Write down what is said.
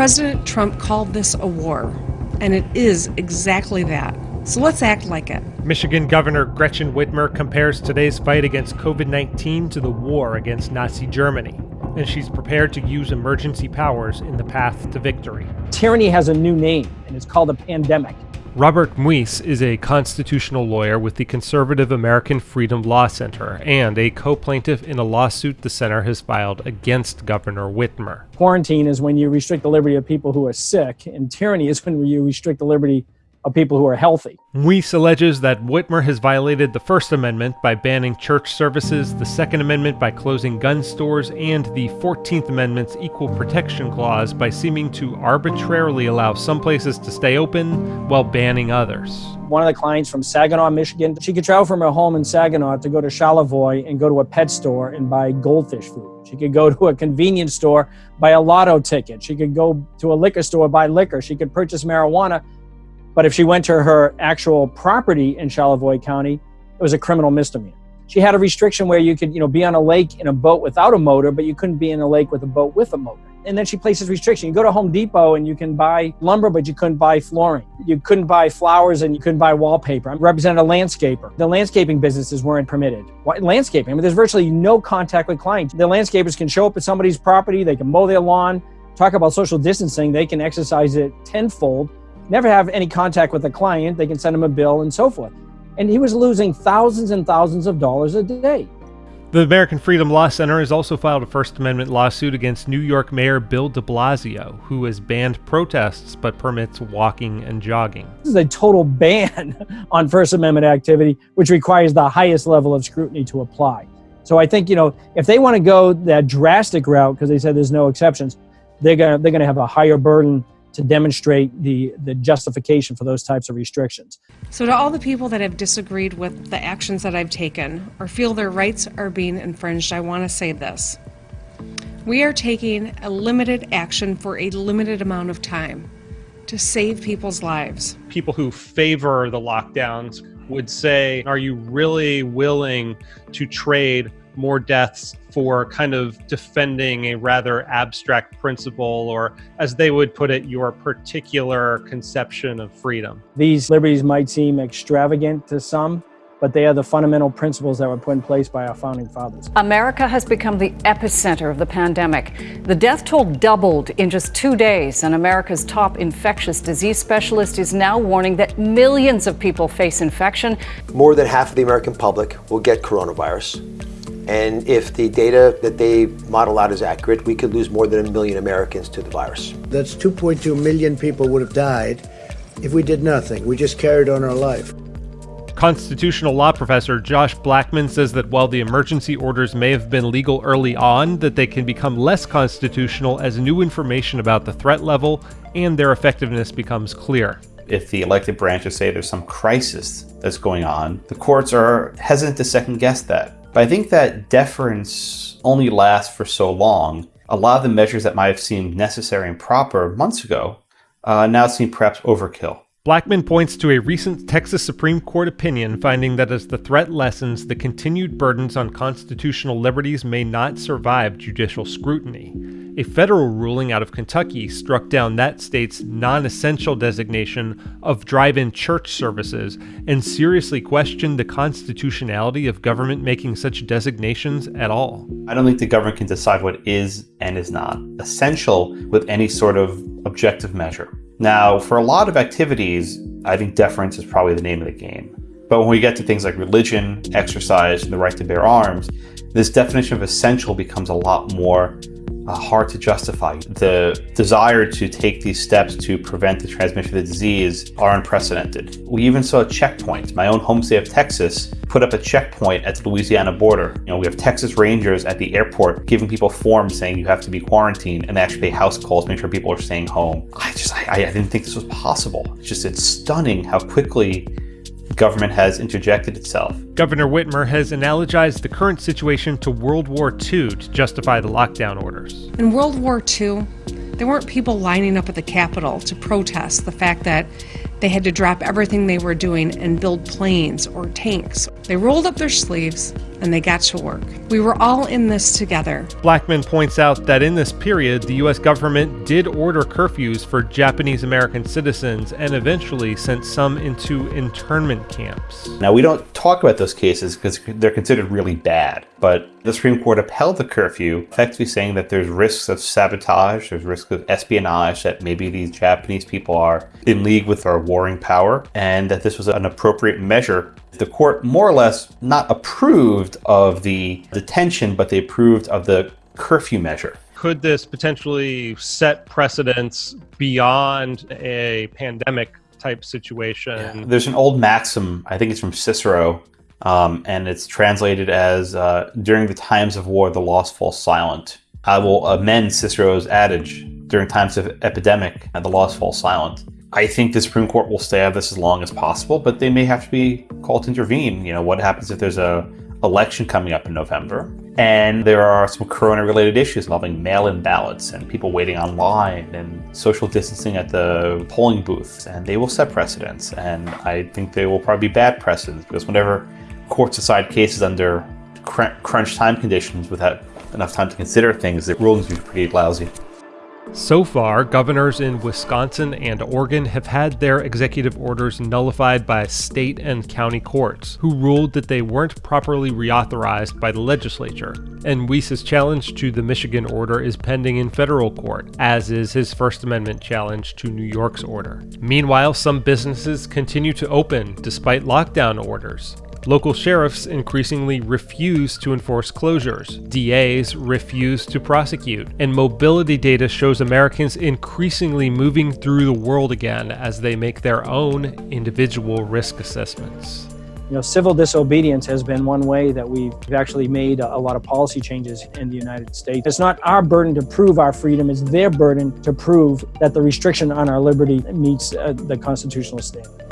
President Trump called this a war, and it is exactly that. So let's act like it. Michigan Governor Gretchen Whitmer compares today's fight against COVID 19 to the war against Nazi Germany, and she's prepared to use emergency powers in the path to victory. Tyranny has a new name, and it's called a pandemic. Robert Muise is a constitutional lawyer with the conservative American Freedom Law Center and a co plaintiff in a lawsuit the center has filed against Governor Whitmer. Quarantine is when you restrict the liberty of people who are sick, and tyranny is when you restrict the liberty of people who are healthy. Muise alleges that Whitmer has violated the First Amendment by banning church services, the Second Amendment by closing gun stores, and the 14th Amendment's Equal Protection Clause by seeming to arbitrarily allow some places to stay open while banning others. One of the clients from Saginaw, Michigan, she could travel from her home in Saginaw to go to Charlevoix and go to a pet store and buy goldfish food. She could go to a convenience store, buy a lotto ticket. She could go to a liquor store, buy liquor. She could purchase marijuana but if she went to her actual property in Charlevoix County, it was a criminal misdemeanor. She had a restriction where you could, you know, be on a lake in a boat without a motor, but you couldn't be in a lake with a boat with a motor. And then she places restriction. You go to Home Depot and you can buy lumber, but you couldn't buy flooring. You couldn't buy flowers and you couldn't buy wallpaper. I represented a landscaper. The landscaping businesses weren't permitted. Landscaping, I mean, there's virtually no contact with clients. The landscapers can show up at somebody's property, they can mow their lawn. Talk about social distancing, they can exercise it tenfold never have any contact with the client. They can send him a bill and so forth. And he was losing thousands and thousands of dollars a day. The American Freedom Law Center has also filed a First Amendment lawsuit against New York Mayor Bill de Blasio, who has banned protests but permits walking and jogging. This is a total ban on First Amendment activity, which requires the highest level of scrutiny to apply. So I think, you know, if they want to go that drastic route, because they said there's no exceptions, they're going to they're going to have a higher burden to demonstrate the, the justification for those types of restrictions. So, to all the people that have disagreed with the actions that I've taken or feel their rights are being infringed, I want to say this. We are taking a limited action for a limited amount of time to save people's lives. People who favor the lockdowns would say, Are you really willing to trade more deaths for kind of defending a rather abstract principle, or as they would put it, your particular conception of freedom. These liberties might seem extravagant to some, but they are the fundamental principles that were put in place by our founding fathers. America has become the epicenter of the pandemic. The death toll doubled in just two days, and America's top infectious disease specialist is now warning that millions of people face infection. More than half of the American public will get coronavirus. And if the data that they model out is accurate, we could lose more than a million Americans to the virus. That's 2.2 million people would have died if we did nothing. We just carried on our life. Constitutional law professor Josh Blackman says that while the emergency orders may have been legal early on, that they can become less constitutional as new information about the threat level and their effectiveness becomes clear. If the elected branches say there's some crisis that's going on, the courts are hesitant to second guess that. But I think that deference only lasts for so long. A lot of the measures that might have seemed necessary and proper months ago uh, now seem perhaps overkill. Blackman points to a recent Texas Supreme Court opinion finding that as the threat lessens, the continued burdens on constitutional liberties may not survive judicial scrutiny. A federal ruling out of Kentucky struck down that state's non essential designation of drive in church services and seriously questioned the constitutionality of government making such designations at all. I don't think the government can decide what is and is not essential with any sort of objective measure. Now, for a lot of activities, I think deference is probably the name of the game. But when we get to things like religion, exercise, and the right to bear arms, this definition of essential becomes a lot more Uh, hard to justify. The desire to take these steps to prevent the transmission of the disease are unprecedented. We even saw checkpoints. My own home state of Texas put up a checkpoint at the Louisiana border. You know, we have Texas Rangers at the airport giving people forms saying you have to be quarantined and they actually pay house calls, make sure people are staying home. I just, I, I didn't think this was possible. It's just, it's stunning how quickly government has interjected itself. Governor Whitmer has analogized the current situation to World War II to justify the lockdown orders. In World War II, there weren't people lining up at the Capitol to protest the fact that they had to drop everything they were doing and build planes or tanks. They rolled up their sleeves and they got to work. We were all in this together. Blackman points out that in this period, the US government did order curfews for Japanese American citizens and eventually sent some into internment camps. Now, we don't talk about those cases because they're considered really bad, but the Supreme Court upheld the curfew, effectively saying that there's risks of sabotage, there's risks of espionage, that maybe these Japanese people are in league with our warring power, and that this was an appropriate measure. The court more or less not approved of the detention, but they approved of the curfew measure. Could this potentially set precedents beyond a pandemic type situation? There's an old maxim, I think it's from Cicero, um, and it's translated as uh, during the times of war, the lost fall silent. I will amend Cicero's adage during times of epidemic, and the lost fall silent. I think the Supreme Court will stay out of this as long as possible, but they may have to be called to intervene. You know, what happens if there's a election coming up in November and there are some corona related issues involving mail-in ballots and people waiting online and social distancing at the polling booths and they will set precedents and I think they will probably be bad precedents because whenever courts decide cases under crunch time conditions without enough time to consider things, the rulings be pretty lousy. So far, governors in Wisconsin and Oregon have had their executive orders nullified by state and county courts, who ruled that they weren't properly reauthorized by the legislature. And Weiss's challenge to the Michigan order is pending in federal court, as is his First Amendment challenge to New York's order. Meanwhile, some businesses continue to open despite lockdown orders. Local sheriffs increasingly refuse to enforce closures. DAs refuse to prosecute. And mobility data shows Americans increasingly moving through the world again as they make their own individual risk assessments. You know, civil disobedience has been one way that we've actually made a, lot of policy changes in the United States. It's not our burden to prove our freedom, it's their burden to prove that the restriction on our liberty meets uh, the constitutional standard.